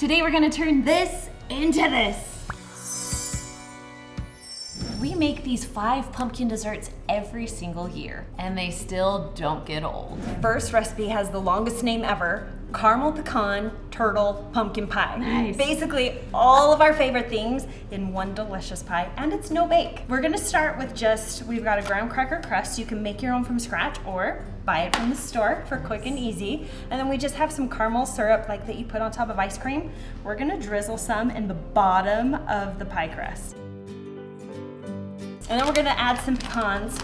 Today we're gonna turn this into this. We make these five pumpkin desserts every single year, and they still don't get old. First recipe has the longest name ever, caramel pecan turtle pumpkin pie. Nice. Basically all of our favorite things in one delicious pie and it's no bake. We're gonna start with just, we've got a graham cracker crust. You can make your own from scratch or buy it from the store for quick and easy. And then we just have some caramel syrup like that you put on top of ice cream. We're gonna drizzle some in the bottom of the pie crust. And then we're gonna add some pecans.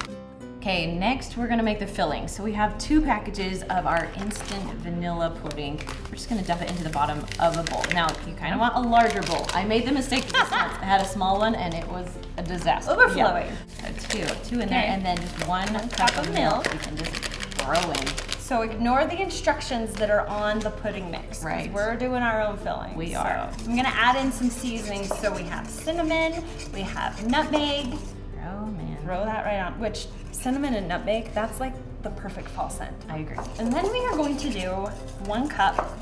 Okay, next we're gonna make the filling. So we have two packages of our instant vanilla pudding. We're just gonna dump it into the bottom of a bowl. Now, you kind of want a larger bowl. I made the mistake this once. I had a small one and it was a disaster. Overflowing. Yeah. So two, two in there, and then just one, cup, of milk. You can just throw in. So ignore the instructions that are on the pudding mix. Right. We're doing our own filling. We So are. I'm gonna add in some seasonings. So we have cinnamon, we have nutmeg. Throw that right on, which cinnamon and nutmeg, that's like the perfect fall scent. I agree. And then we are going to do one cup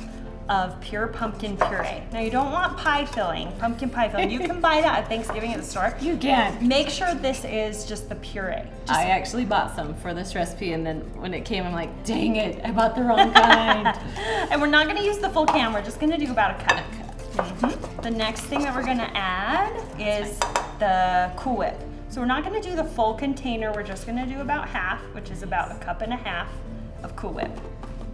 of pure pumpkin puree. Now you don't want pie filling, pumpkin pie filling. You can buy that at Thanksgiving at the store. You can. Make sure this is just the puree. Just I actually bought some for this recipe, and then when it came, I'm like, dang it, I bought the wrong kind. And we're not gonna use the full can, we're just gonna do about a cup. Mhm. The next thing that we're gonna add is the Cool Whip. So we're not gonna do the full container, we're just gonna do about half, which is about a cup and a half of Cool Whip.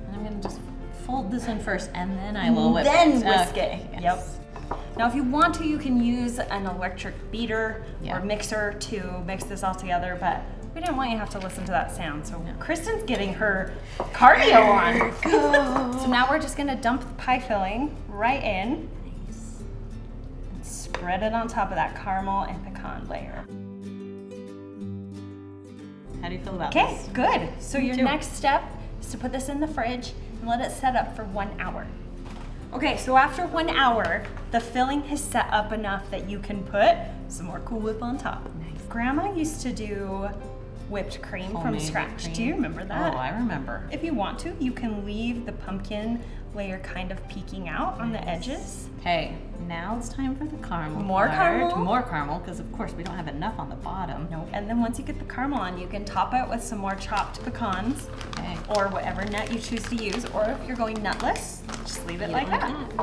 And I'm gonna just fold this in first, and then I will whip then it. whisk Okay, it. yes. Yep. Now if you want to, you can use an electric beater Yeah. or mixer to mix this all together, but we didn't want you to have to listen to that sound. So Kristen's getting her cardio on. So now we're just gonna dump the pie filling right in. It on top of that caramel and pecan layer. How do you feel about Okay, this? good. So your too. next step is to put this in the fridge and let it set up for one hour. Okay, so after one hour, the filling has set up enough that you can put some more Cool Whip on top. Nice. Grandma used to do whipped cream from scratch. cream. Do you remember that? Oh, I remember. If you want to, you can leave the pumpkin layer kind of peeking out on the edges. Okay, now it's time for the caramel. More part. caramel? More caramel, because of course we don't have enough on the bottom. Nope. And then once you get the caramel on, you can top it with some more chopped pecans Okay. or whatever nut you choose to use. Or if you're going nutless, just leave it like like that.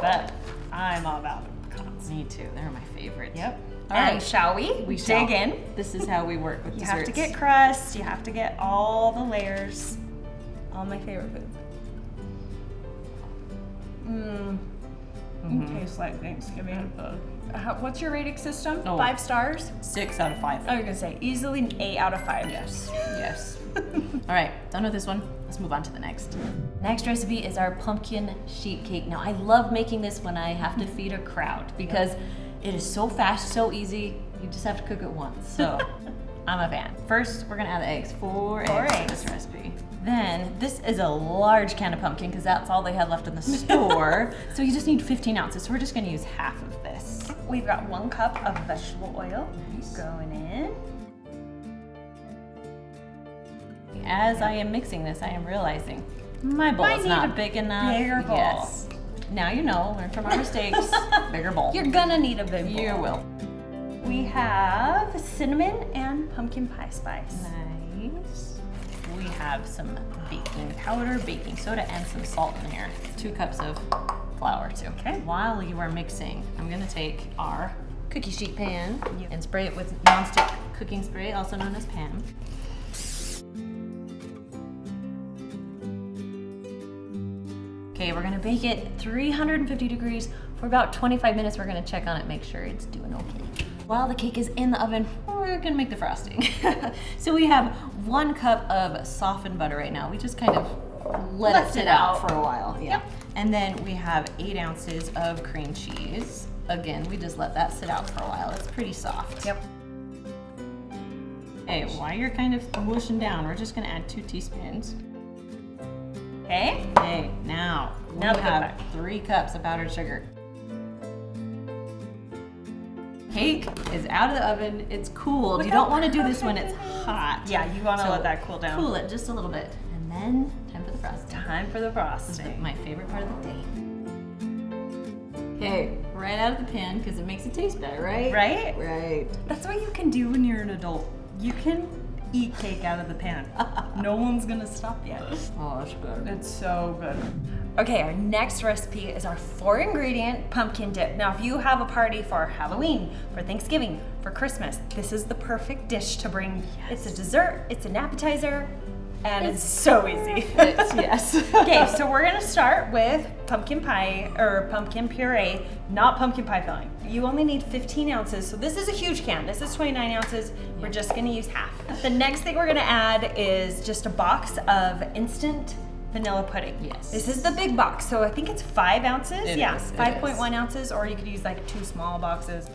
But I'm all about pecans. Me too. They're my favorites. Yep. All and right. shall we? We dig shall. in. This is how we work with You desserts. have to get crust. You have to get all the layers. All my favorite food. Mmm. It tastes like Thanksgiving. How, what's your rating system? Oh. Five stars? six out of five. I was gonna say easily an eight out of five. Yes. Yes. All right, done with this one. Let's move on to the next. Next recipe is our pumpkin sheet cake. Now, I love making this when I have to feed a crowd because it is so fast, so easy. You just have to cook it once. So, I'm a fan. First, we're gonna add the eggs. Four, Four eggs, eggs. to this recipe. Then, this is a large can of pumpkin because that's all they had left in the store. so you just need 15 ounces. So we're just gonna use half of this. We've got one cup of vegetable oil Nice. going in. As I am mixing this, I am realizing my bowl is not a big enough. bigger bowl. Yes. Now you know, learn from our mistakes. bigger bowl. You're gonna need a big bowl. You will. We have cinnamon and pumpkin pie spice. Nice. We have some baking powder, baking soda, and some salt in here. Two cups of flour too. Okay. While you are mixing, I'm gonna take our cookie sheet pan Yep. and spray it with nonstick cooking spray, also known as Pam. Okay, we're gonna bake it 350 degrees for about 25 minutes. We're gonna check on it, make sure it's doing okay. While the cake is in the oven, we're gonna make the frosting. so we have one cup of softened butter right now. We just kind of let Left it it out out. for a while. Yeah. Yep. And then we have eight ounces of cream cheese. Again, we just let that sit out for a while. It's pretty soft. Yep. Okay, while you're kind of whooshing down, we're just gonna add two teaspoons. Okay. Okay, now, Now we have three cups of powdered sugar. Cake is out of the oven. It's cooled. Look you don't want to do this when it's hot. Yeah, you want to So let that cool down. Cool it just a little bit, and then time for the frosting. Time for the This is frosting. my favorite part of the day. Okay, right out of the pan because it makes it taste better, right? Right? Right. That's what you can do when you're an adult. You can eat cake out of the pan. no one's gonna stop you. Oh, that's good. It's so good. Okay, our next recipe is our four ingredient pumpkin dip. Now, if you have a party for Halloween, for Thanksgiving, for Christmas, this is the perfect dish to bring. It's a dessert, it's an appetizer, and it's, so easy. It's- yes. okay, so we're gonna start with pumpkin pie or pumpkin puree, not pumpkin pie filling. You only need 15 ounces, so this is a huge can. This is 29 ounces. We're just gonna use half. The next thing we're gonna add is just a box of instant vanilla pudding. Yes. This is the big box, so I think it's five ounces. It yeah, 5.1 ounces, or you could use like two small boxes.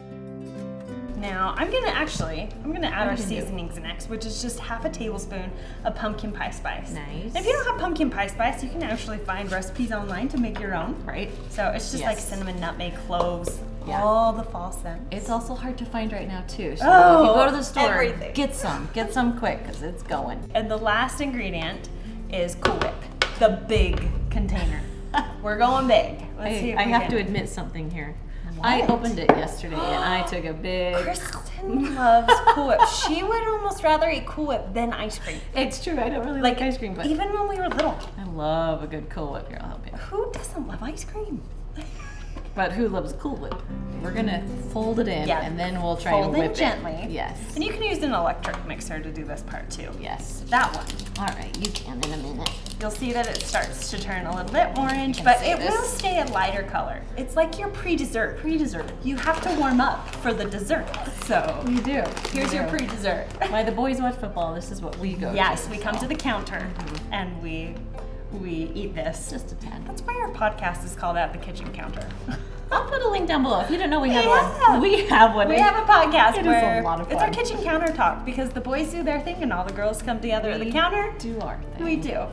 Now, I'm gonna actually, I'm gonna add What our gonna do? seasonings next, which is just half a tablespoon of pumpkin pie spice. Nice. If you don't have pumpkin pie spice, you can actually find recipes online to make your own. Right. So it's just like cinnamon, nutmeg, cloves, Yeah. all the fall scents. It's also hard to find right now too. So Oh, if you go to oh, the store, everything. get some. Get some quick because it's going. And the last ingredient is Cool Whip, the big container. We're going big. Let's see I, if I have can- to admit something here. I opened it yesterday and I took a big. Kristen loves Cool Whip. She would almost rather eat Cool Whip than ice cream. It's true. I don't really like, ice cream, but even when we were little, I love a good Cool Whip. Here, I'll help you. who doesn't love ice cream? But who loves Cool Whip? We're gonna fold it in Yeah. and then we'll try Fold in whip gently. it. Yes. And you can use an electric mixer to do this part too. Yes. That one. All right, you can in a minute. You'll see that it starts to turn a little bit orange, but it this. will stay a lighter color. It's like your pre-dessert. Pre-dessert. You have to warm up for the dessert. So We do. here's We your pre-dessert. Why the boys watch football? This is what we go. yes, we come to the counter mm-hmm. and we we eat this. just a tad. That's why our podcast is called At the Kitchen Counter. I'll put a link down below if you didn't know we have Yeah. one. We have one. We have a podcast It is a where lot of it's our kitchen counter talk because the boys do their thing and all the girls come together at the counter. do our thing. We do.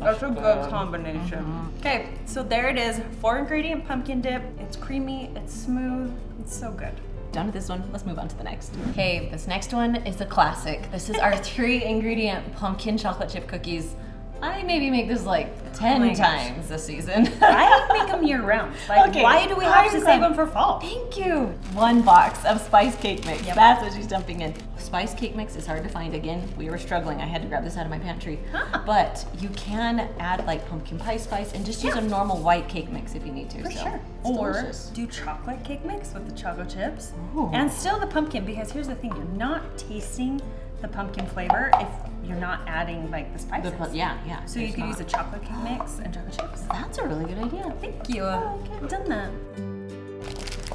That's a good combination. Mm-hmm. Okay, so there it is. Four ingredient pumpkin dip. It's creamy, it's smooth, it's so good. Done with this one. Let's move on to the next. Okay, this next one is a classic. This is our three ingredient pumpkin chocolate chip cookies. I maybe make this like 10 Oh my gosh. times this season. I make them year round. Like, Okay, why do we have to save them for fall? Thank you. One box of spice cake mix. Yep. That's what she's dumping in. Spice cake mix is hard to find. Again, we were struggling. I had to grab this out of my pantry. Huh. But you can add like pumpkin pie spice and just use Yeah. a normal white cake mix if you need to. For so sure. it's Or delicious. do chocolate cake mix with the chocolate chips. Ooh. And still the pumpkin because here's the thing, you're not tasting the pumpkin flavor if you're not adding like the The spices. pu- yeah, yeah. So you could not. use a chocolate cake mix and chocolate chips. That's a really good idea. Thank you. I've done that.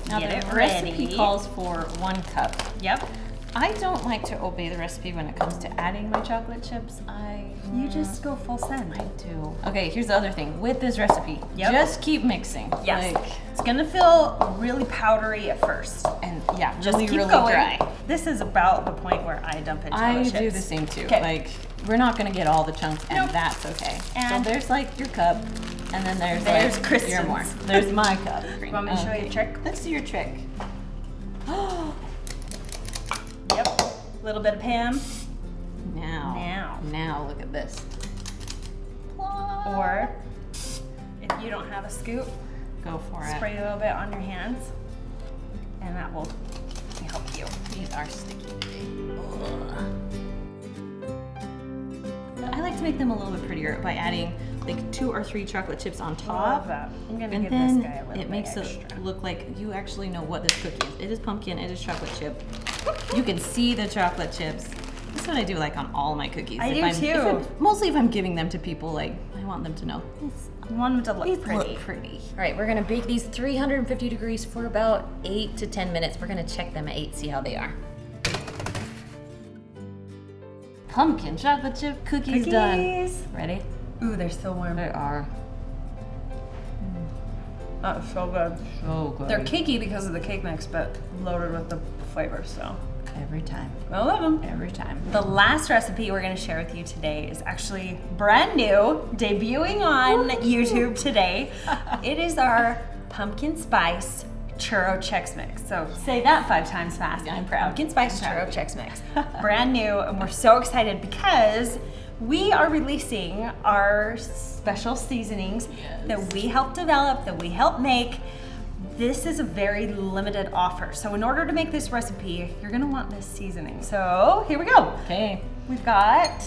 Now Get the it recipe ready. calls for one cup. Yep. I don't like to obey the recipe when it comes to adding my chocolate chips. I You just go full send. I do. Okay, here's the other thing. With this recipe, Yep. just keep mixing. Yes. Like, it's gonna feel really powdery at first. and yeah, Just really, keep really going. dry. This is about the point where I dump in chocolate I chips. do the same too. 'Kay. Like, we're not gonna get all the chunks, and Nope. that's okay. And- so there's like your cup, and then there's There's like Kristen's. your more. There's my cup. want me to show you a trick? Let's do your trick. Little bit of Pam. Now. Now. Now look at this. Or if you don't have a scoop, go for it. spray a little bit on your hands, and that will help you. These are sticky. I like to make them a little bit prettier by adding like two or three chocolate chips on Love top. that. I'm gonna And give then this guy a little it makes it look like you actually know what this cookie is. It is pumpkin, it is chocolate chip. You can see the chocolate chips. That's what I do like on all my cookies. I If do I'm- too. I'm- mostly if I'm giving them to people, like I want them to know it's I want them to look pretty. look pretty. All right, we're gonna bake these 350 degrees for about eight to 10 minutes. We're gonna check them at eight, see how they are. Pumpkin chocolate chip cookies, done. Ready? Ooh, they're so warm. They are hmm. That's so good. so good. They're cakey because of the cake mix, but loaded with the flavor. So every time, I love them. every time. The last recipe we're going to share with you today is actually brand new, debuting on YouTube today. it is our pumpkin spice churro Chex Mix. So say that five times fast. I'm proud. Pumpkin spice churro proud. Chex Mix. brand new, and we're so excited because we are releasing our special seasonings Yes. that we help develop, that we help make. This is a very limited offer. So in order to make this recipe, you're gonna want this seasoning. So here we go. Okay. We've got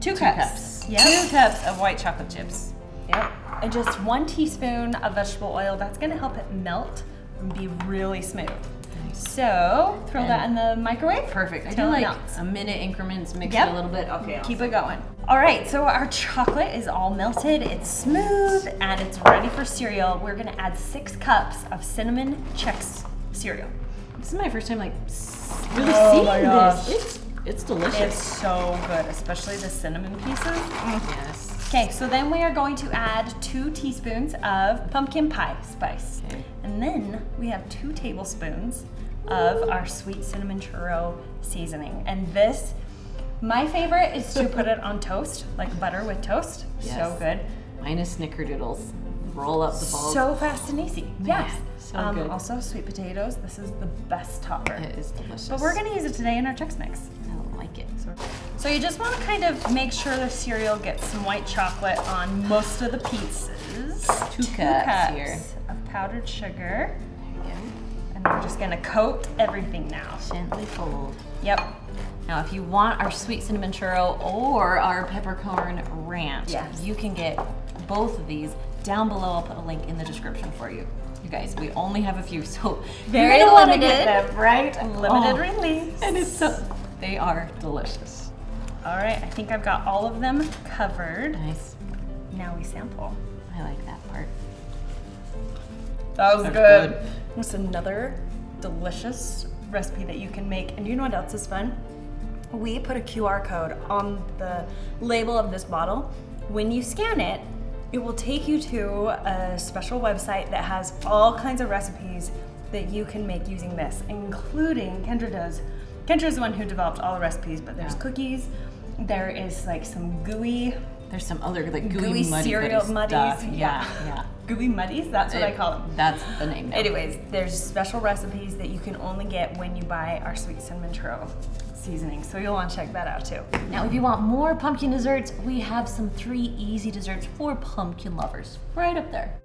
two, Two cups. cups. Yep. Two cups of white chocolate chips. Yep. And just one teaspoon of vegetable oil. That's gonna help it melt and be really smooth. So throw And- that in the microwave. Perfect. I do like melts. a minute increments, mix Yep. it a little bit. Okay. Keep it going. All right, so our chocolate is all melted, it's smooth, and it's ready for cereal. We're gonna add six cups of cinnamon Chex cereal. This is my first time like really Oh seeing my gosh. this. It's it's delicious. It's so good, especially the cinnamon pieces. Yes. Okay, so then we are going to add two teaspoons of pumpkin pie spice. Okay. And then we have two tablespoons of our sweet cinnamon churro seasoning. And this, my favorite is to put it on toast, like butter with toast. So good. Mine is snickerdoodles. Roll up the balls. So fast and easy. Yes. so um, good. Also, sweet potatoes. This is the best topper. it is delicious. But we're gonna use it today in our Chex Mix. I like it. So, so you just want to kind of make sure the cereal gets some white chocolate on most of the pieces. Two cups here. of powdered sugar. We're just gonna coat everything now. Gently fold. Yep. Now, if you want our sweet cinnamon churro or our peppercorn ranch, Yes. you can get both of these down below. I'll put a link in the description for you. You guys, we only have a few, so Very you're limited. get them, right? Limited Oh, release. And it's so, they are delicious. All right, I think I've got all of them covered. Nice. Now we sample. I like that part. That was That's good. good. It's another delicious recipe that you can make. And you know what else is fun? We put a QR code on the label of this bottle. When you scan it, it will take you to a special website that has all kinds of recipes that you can make using this, including Kendra does. Kendra is the one who developed all the recipes, but there's Yeah. cookies. There is like some gooey, There's some other like gooey, gooey muddy cereal muddies. stuff. Yeah, yeah. gooey muddies. That's what I call them. That's the name. now. Anyways, there's special recipes that you can only get when you buy our sweet cinnamon churro seasoning. So you'll want to check that out too. Now, if you want more pumpkin desserts, we have some three easy desserts for pumpkin lovers right up there.